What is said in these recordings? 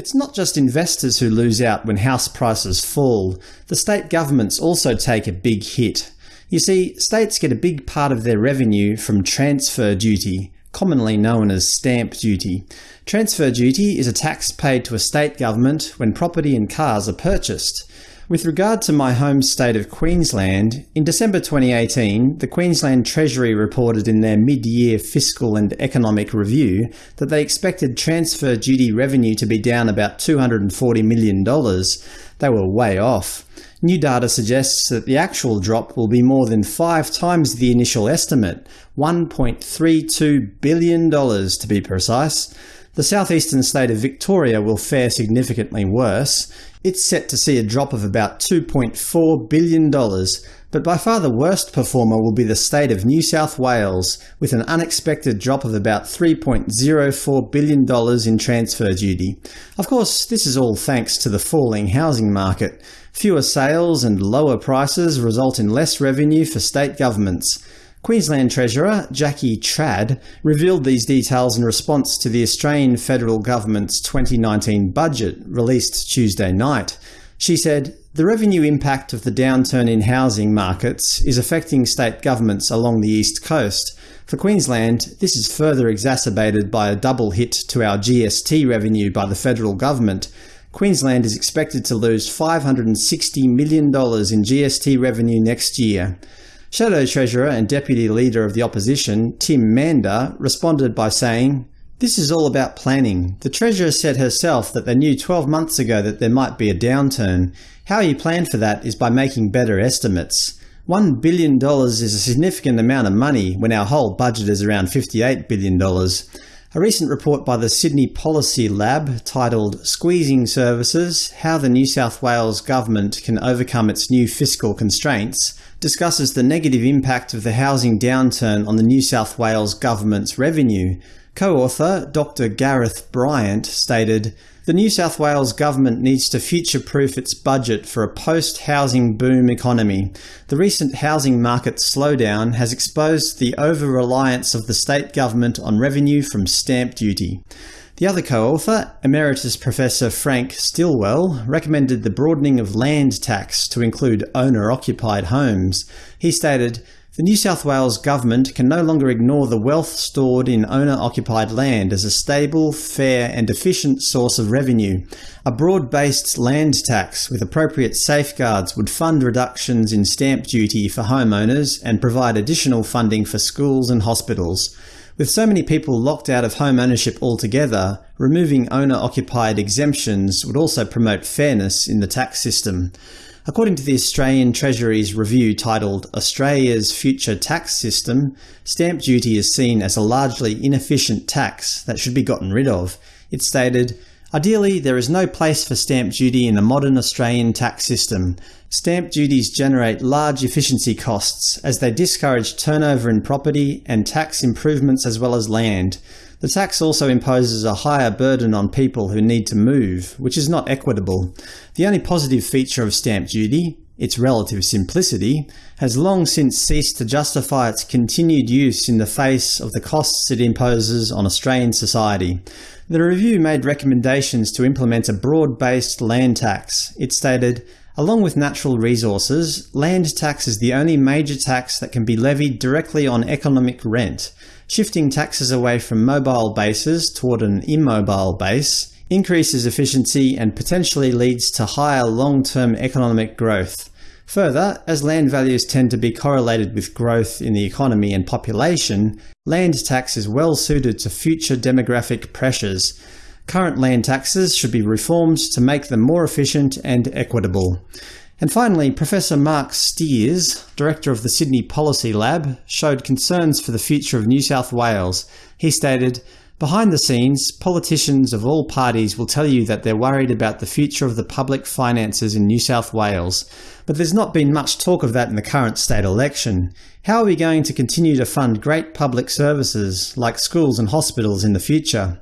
It's not just investors who lose out when house prices fall. The state governments also take a big hit. You see, states get a big part of their revenue from transfer duty, commonly known as stamp duty. Transfer duty is a tax paid to a state government when property and cars are purchased. With regard to my home state of Queensland, in December 2018, the Queensland Treasury reported in their mid-year fiscal and economic review that they expected transfer duty revenue to be down about $240 million. They were way off. New data suggests that the actual drop will be more than five times the initial estimate $1.32 billion to be precise. The southeastern state of Victoria will fare significantly worse. It's set to see a drop of about $2.4 billion, but by far the worst performer will be the state of New South Wales, with an unexpected drop of about $3.04 billion in transfer duty. Of course, this is all thanks to the falling housing market. Fewer sales and lower prices result in less revenue for state governments. Queensland Treasurer Jackie Trad revealed these details in response to the Australian federal government's 2019 budget released Tuesday night. She said, the revenue impact of the downturn in housing markets is affecting state governments along the east coast. For Queensland, this is further exacerbated by a double hit to our GST revenue by the federal government. Queensland is expected to lose $560 million in GST revenue next year. Shadow Treasurer and Deputy Leader of the Opposition, Tim Mander, responded by saying, This is all about planning. The Treasurer said herself that they knew 12 months ago that there might be a downturn. How you plan for that is by making better estimates. $1 billion is a significant amount of money when our whole budget is around $58 billion. A recent report by the Sydney Policy Lab titled Squeezing Services – How the New South Wales Government Can Overcome Its New Fiscal Constraints discusses the negative impact of the housing downturn on the New South Wales Government's revenue. Co-author Dr Gareth Bryant stated, the New South Wales government needs to future-proof its budget for a post-housing boom economy. The recent housing market slowdown has exposed the over-reliance of the state government on revenue from stamp duty. The other co-author, Emeritus Professor Frank Stilwell, recommended the broadening of land tax to include owner-occupied homes. He stated, the New South Wales government can no longer ignore the wealth stored in owner-occupied land as a stable, fair and efficient source of revenue. A broad-based land tax with appropriate safeguards would fund reductions in stamp duty for homeowners and provide additional funding for schools and hospitals. With so many people locked out of home ownership altogether, removing owner-occupied exemptions would also promote fairness in the tax system. According to the Australian Treasury's review titled Australia's Future Tax System, stamp duty is seen as a largely inefficient tax that should be gotten rid of. It stated, Ideally, there is no place for stamp duty in the modern Australian tax system. Stamp duties generate large efficiency costs, as they discourage turnover in property and tax improvements as well as land. The tax also imposes a higher burden on people who need to move, which is not equitable. The only positive feature of stamp duty, its relative simplicity, has long since ceased to justify its continued use in the face of the costs it imposes on Australian society. The review made recommendations to implement a broad-based land tax. It stated, Along with natural resources, land tax is the only major tax that can be levied directly on economic rent. Shifting taxes away from mobile bases toward an immobile base increases efficiency and potentially leads to higher long-term economic growth. Further, as land values tend to be correlated with growth in the economy and population, land tax is well suited to future demographic pressures. Current land taxes should be reformed to make them more efficient and equitable. And finally, Professor Marc Stears, Director of the Sydney Policy Lab, showed concerns for the future of New South Wales. He stated, Behind the scenes, politicians of all parties will tell you that they're worried about the future of the public finances in New South Wales, but there's not been much talk of that in the current state election. How are we going to continue to fund great public services, like schools and hospitals in the future?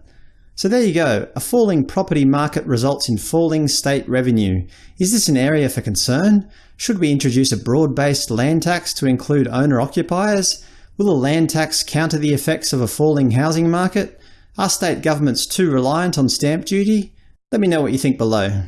So there you go. A falling property market results in falling state revenue. Is this an area for concern? Should we introduce a broad-based land tax to include owner-occupiers? Will a land tax counter the effects of a falling housing market? Are state governments too reliant on stamp duty? Let me know what you think below.